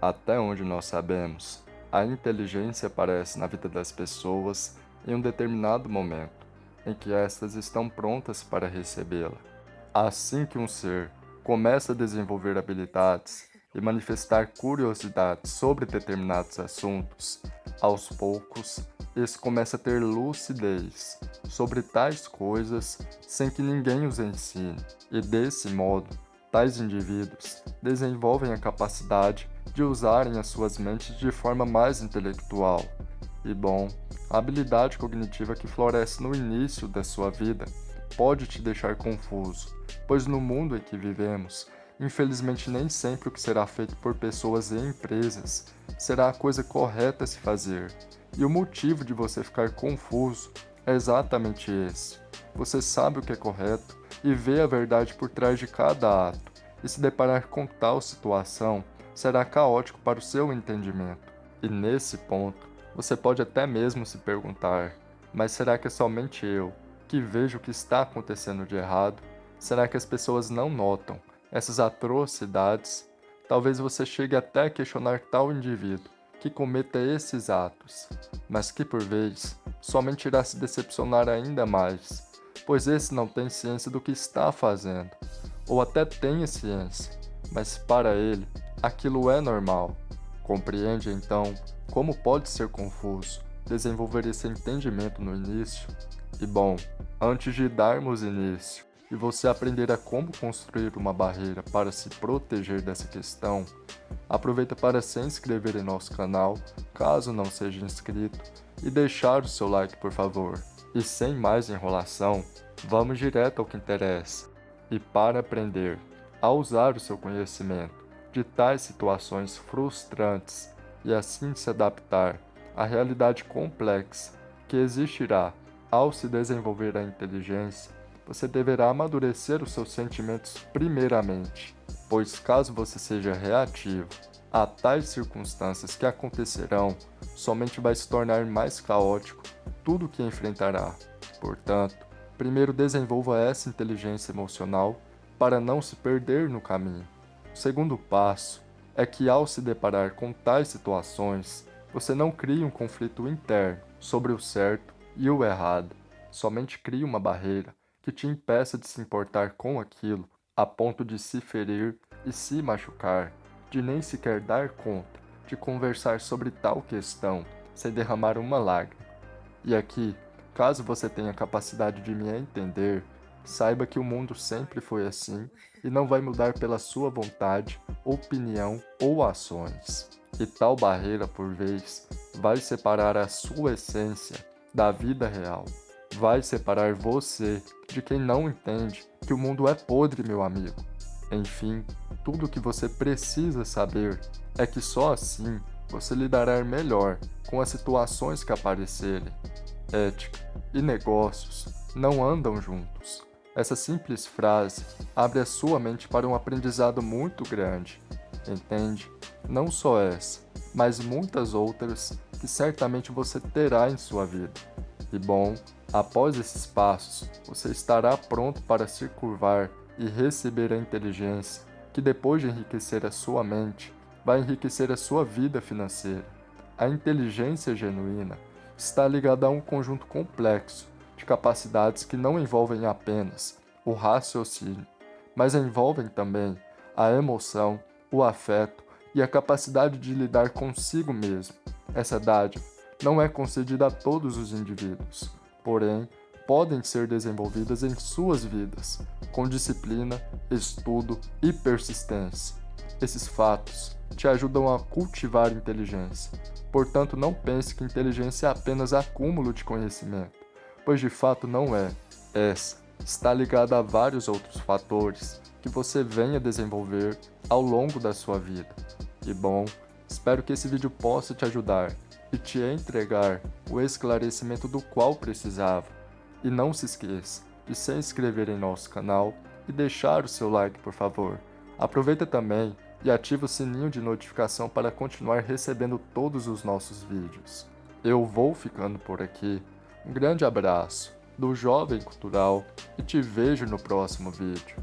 Até onde nós sabemos, a inteligência aparece na vida das pessoas em um determinado momento, em que estas estão prontas para recebê-la. Assim que um ser começa a desenvolver habilidades e manifestar curiosidade sobre determinados assuntos, aos poucos, esse começa a ter lucidez sobre tais coisas sem que ninguém os ensine, e desse modo, tais indivíduos desenvolvem a capacidade de usarem as suas mentes de forma mais intelectual. E bom, a habilidade cognitiva que floresce no início da sua vida pode te deixar confuso, pois no mundo em que vivemos, infelizmente nem sempre o que será feito por pessoas e empresas será a coisa correta a se fazer. E o motivo de você ficar confuso é exatamente esse. Você sabe o que é correto e vê a verdade por trás de cada ato, e se deparar com tal situação, será caótico para o seu entendimento. E nesse ponto, você pode até mesmo se perguntar, mas será que é somente eu que vejo o que está acontecendo de errado? Será que as pessoas não notam essas atrocidades? Talvez você chegue até a questionar tal indivíduo que cometa esses atos, mas que por vez somente irá se decepcionar ainda mais, pois esse não tem ciência do que está fazendo, ou até tem ciência, mas para ele aquilo é normal. Compreende então como pode ser confuso desenvolver esse entendimento no início? E bom, antes de darmos início e você aprender a como construir uma barreira para se proteger dessa questão, aproveita para se inscrever em nosso canal, caso não seja inscrito, e deixar o seu like por favor. E sem mais enrolação, vamos direto ao que interessa. E para aprender a usar o seu conhecimento de tais situações frustrantes e assim se adaptar à realidade complexa que existirá ao se desenvolver a inteligência, você deverá amadurecer os seus sentimentos primeiramente, pois caso você seja reativo a tais circunstâncias que acontecerão, somente vai se tornar mais caótico tudo que enfrentará. Portanto, primeiro desenvolva essa inteligência emocional para não se perder no caminho. O segundo passo é que ao se deparar com tais situações, você não crie um conflito interno sobre o certo e o errado, somente crie uma barreira que te impeça de se importar com aquilo a ponto de se ferir e se machucar, de nem sequer dar conta de conversar sobre tal questão sem derramar uma lágrima. E aqui, caso você tenha capacidade de me entender, Saiba que o mundo sempre foi assim e não vai mudar pela sua vontade, opinião ou ações. E tal barreira, por vez, vai separar a sua essência da vida real. Vai separar você de quem não entende que o mundo é podre, meu amigo. Enfim, tudo o que você precisa saber é que só assim você lidará melhor com as situações que aparecerem. Ética e negócios não andam juntos. Essa simples frase abre a sua mente para um aprendizado muito grande, entende? Não só essa, mas muitas outras que certamente você terá em sua vida. E bom, após esses passos, você estará pronto para se curvar e receber a inteligência que depois de enriquecer a sua mente, vai enriquecer a sua vida financeira. A inteligência genuína está ligada a um conjunto complexo de capacidades que não envolvem apenas o raciocínio, mas envolvem também a emoção, o afeto e a capacidade de lidar consigo mesmo. Essa dádiva não é concedida a todos os indivíduos, porém, podem ser desenvolvidas em suas vidas, com disciplina, estudo e persistência. Esses fatos te ajudam a cultivar inteligência. Portanto, não pense que inteligência é apenas acúmulo de conhecimento pois de fato não é. Essa está ligada a vários outros fatores que você venha desenvolver ao longo da sua vida. E bom, espero que esse vídeo possa te ajudar e te entregar o esclarecimento do qual precisava. E não se esqueça de se inscrever em nosso canal e deixar o seu like por favor. Aproveita também e ativa o sininho de notificação para continuar recebendo todos os nossos vídeos. Eu vou ficando por aqui. Um grande abraço do Jovem Cultural e te vejo no próximo vídeo.